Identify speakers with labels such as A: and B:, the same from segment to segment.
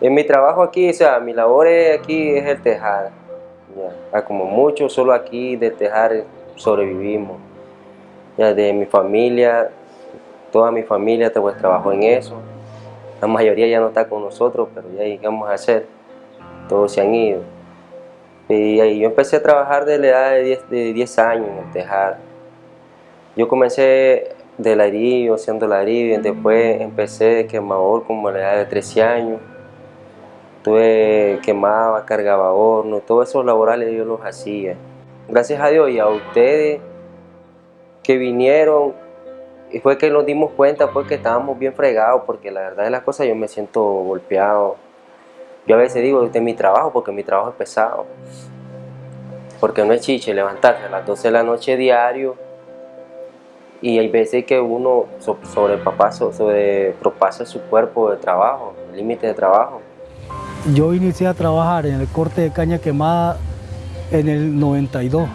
A: En mi trabajo aquí, o sea, mi labor aquí es el tejar. Ya. Como mucho, solo aquí de tejar sobrevivimos. Ya de mi familia, toda mi familia pues, trabajó en eso. La mayoría ya no está con nosotros, pero ya llegamos a hacer. Todos se han ido. Y ahí yo empecé a trabajar desde la edad de 10, de 10 años en el tejar. Yo comencé de ladrillo, haciendo ladrillo, y después empecé de quemador como a la edad de 13 años. Tuve quemaba, cargaba horno, todos esos laborales yo los hacía. Gracias a Dios y a ustedes que vinieron, y fue que nos dimos cuenta pues que estábamos bien fregados, porque la verdad de las cosas yo me siento golpeado. Yo a veces digo, este es mi trabajo, porque mi trabajo es pesado. Porque no es chiche levantarse a las 12 de la noche diario, y hay veces que uno sobrepasa, sobrepropasa su cuerpo de trabajo, el límite de trabajo.
B: Yo inicié a trabajar en el corte de caña quemada en el 92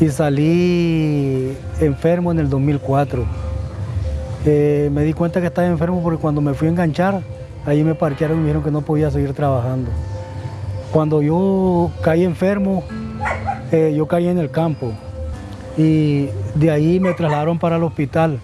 B: y salí enfermo en el 2004. Eh, me di cuenta que estaba enfermo porque cuando me fui a enganchar, ahí me parquearon y me dijeron que no podía seguir trabajando. Cuando yo caí enfermo, eh, yo caí en el campo y de ahí me trasladaron para el hospital.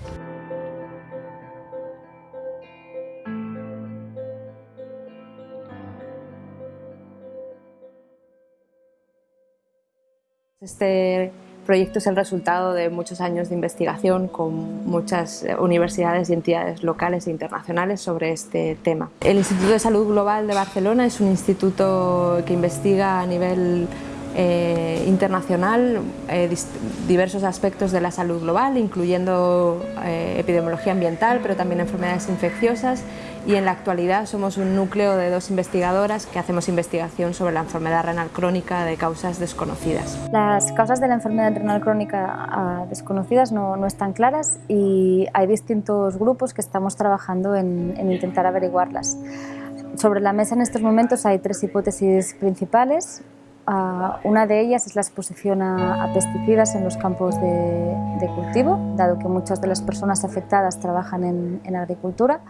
C: Este proyecto es el resultado de muchos años de investigación con muchas universidades y entidades locales e internacionales sobre este tema. El Instituto de Salud Global de Barcelona es un instituto que investiga a nivel eh, internacional eh, diversos aspectos de la salud global, incluyendo eh, epidemiología ambiental, pero también enfermedades infecciosas y en la actualidad somos un núcleo de dos investigadoras que hacemos investigación sobre la enfermedad renal crónica de causas desconocidas.
D: Las causas de la enfermedad renal crónica ah, desconocidas no, no están claras y hay distintos grupos que estamos trabajando en, en intentar averiguarlas. Sobre la mesa en estos momentos hay tres hipótesis principales una de ellas es la exposición a, pesticidas en los campos de, cultivo, dado que muchas de las personas afectadas trabajan en, agricultura.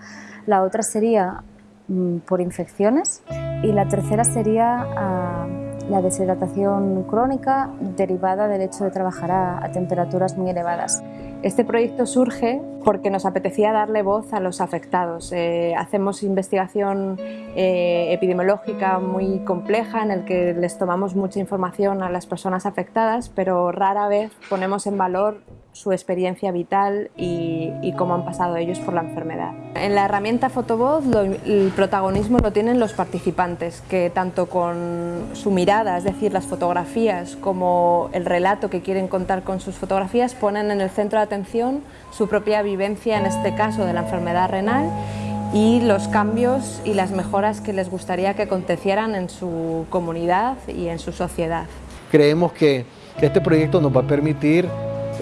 D: La otra sería mm, por infecciones y la tercera sería ah, la deshidratación crónica derivada del hecho de trabajar a temperaturas muy elevadas.
C: Este proyecto surge porque nos apetecía darle voz a los afectados. Eh, hacemos investigación eh, epidemiológica muy compleja en el que les tomamos mucha información a las personas afectadas, pero rara vez ponemos en valor su experiencia vital y, cómo han pasado ellos por la enfermedad. En la herramienta Fotovoz el protagonismo lo tienen los participantes, que tanto con su mirada, es decir, las fotografías, como el relato que quieren contar con sus fotografías, ponen en el centro de atención su propia vivencia, en este caso de la enfermedad renal, y los cambios y las mejoras que les gustaría que acontecieran en su comunidad y en su sociedad.
E: Creemos que este proyecto nos va a permitir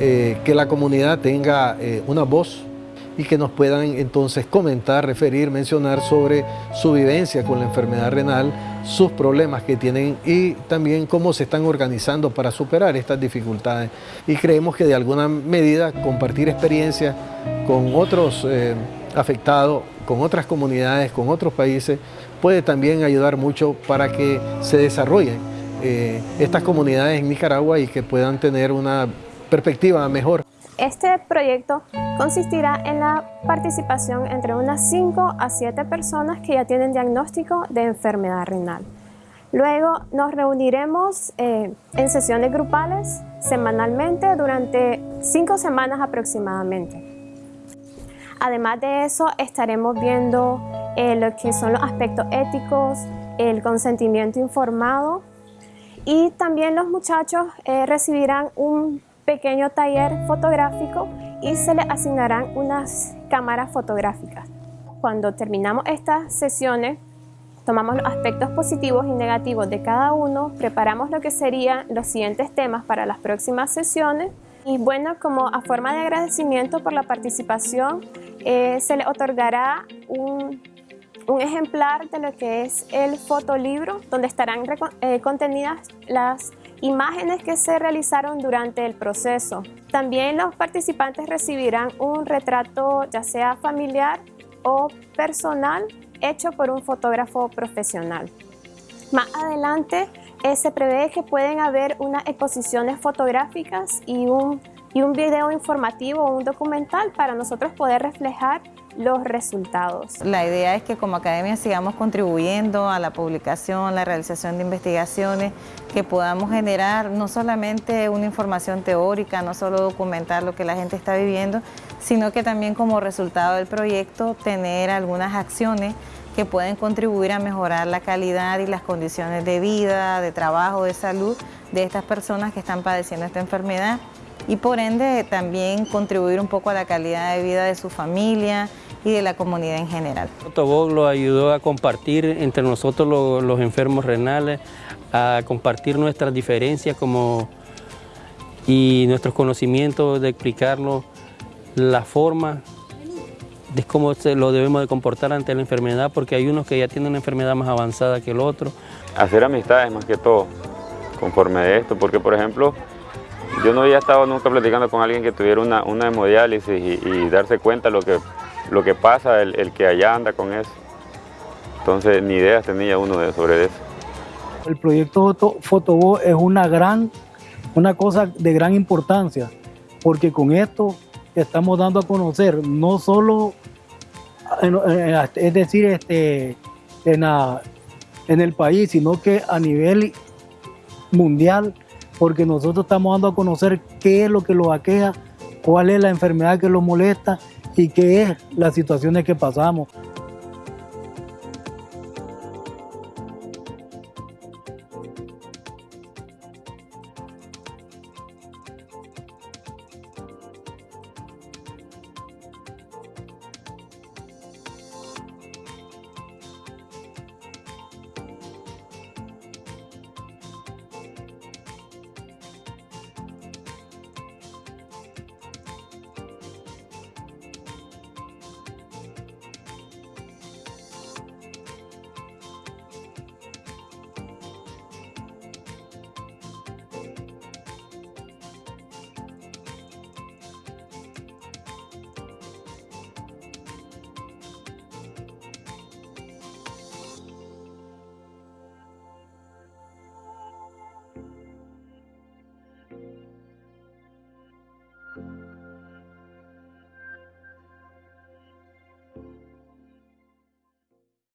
E: eh, que la comunidad tenga eh, una voz y que nos puedan entonces comentar, referir, mencionar sobre su vivencia con la enfermedad renal, sus problemas que tienen y también cómo se están organizando para superar estas dificultades. Y creemos que de alguna medida compartir experiencias con otros eh, afectados, con otras comunidades, con otros países, puede también ayudar mucho para que se desarrollen estas comunidades en Nicaragua y que puedan tener una perspectiva mejor.
F: Este proyecto consistirá en la participación entre unas 5 a 7 personas que ya tienen diagnóstico de enfermedad renal. Luego nos reuniremos eh, en sesiones grupales semanalmente durante 5 semanas aproximadamente. Además de eso estaremos viendo eh, lo que son los aspectos éticos, el consentimiento informado y también los muchachos eh, recibirán un pequeño taller fotográfico y se le asignarán unas cámaras fotográficas. Cuando terminamos estas sesiones, tomamos los aspectos positivos y negativos de cada uno, preparamos lo que serían los siguientes temas para las próximas sesiones y bueno, como a forma de agradecimiento por la participación, eh, se le otorgará un, un, ejemplar de lo que es el fotolibro, donde estarán eh, contenidas las imágenes que se realizaron durante el proceso. También los participantes recibirán un retrato ya sea familiar o personal hecho por un fotógrafo profesional. Más adelante eh, se prevé que pueden haber unas exposiciones fotográficas y un, y un video informativo o un documental para nosotros poder reflejar los resultados.
G: La idea es que como academia sigamos contribuyendo a la publicación, la realización de investigaciones, que podamos generar no solamente una información teórica, no solo documentar lo que la gente está viviendo, sino que también como resultado del proyecto tener algunas acciones que pueden contribuir a mejorar la calidad y las condiciones de vida, de trabajo, de salud de estas personas que están padeciendo esta enfermedad y por ende también contribuir un poco a la calidad de vida de su familia y de la comunidad en general.
H: Fotobog lo ayudó a compartir entre nosotros los, enfermos renales, a compartir nuestras diferencias como, y nuestros conocimientos de explicarnos la forma de cómo se lo debemos de comportar ante la enfermedad, porque hay unos que ya tienen una enfermedad más avanzada que el otro.
I: Hacer amistades más que todo, conforme de esto, porque por ejemplo, yo no había estado nunca platicando con alguien que tuviera una, una hemodiálisis y, darse cuenta lo que, lo que pasa, el, que allá anda con eso. Entonces, ni ideas tenía uno sobre eso.
B: El proyecto Fotobo es una gran, una cosa de gran importancia, porque con esto estamos dando a conocer no solo, es decir, este, en, en el país, sino que a nivel mundial porque nosotros estamos dando a conocer qué es lo que los aqueja, cuál es la enfermedad que los molesta y qué es las situaciones que pasamos.